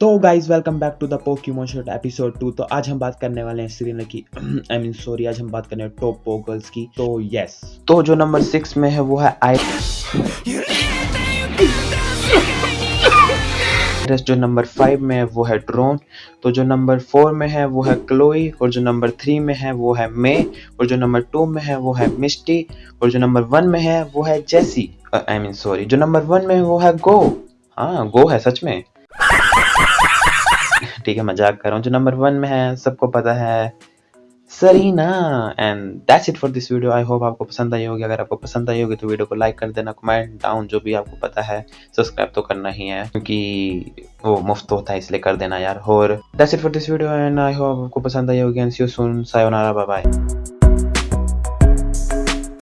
तो guys welcome back to the Pokemon shot episode two तो आज हम बात करने वाले हैं सीरियल की। आई मीन सॉरी आज हम बात करने हैं टॉप पो गर्ल्स की। तो यस तो जो नंबर सिक्स में है, वो है आई जो नंबर फाइव में है, वो है ड्रोन तो जो नंबर फोर में है, वो है क्लोई और जो नंबर थ्री में है, वो है मे और जो नंबर टू में है, वो है मिस्टी और जो नंबर वन में है, वो है जेसी आई मीन सॉरी जो नंबर वन में वो है गो हाँ गो है, सच में। ठीक है, मज़ाक कर रहा हूँ। जो नंबर वन में है, सबको पता है Serena and that's it for this video I hope आपको पसंद आई होगी। अगर आपको पसंद आई होगी तो वीडियो को लाइक कर देना कमेंट डाउन जो भी आपको पता है। सब्सक्राइब तो करना ही है, क्योंकि वो मुफ़्त होता है, इसलिए कर देना यार। और that's it for this video and I hope आपको पसंद आई होगी एंड सी यू सून सायोनारा बाय बाय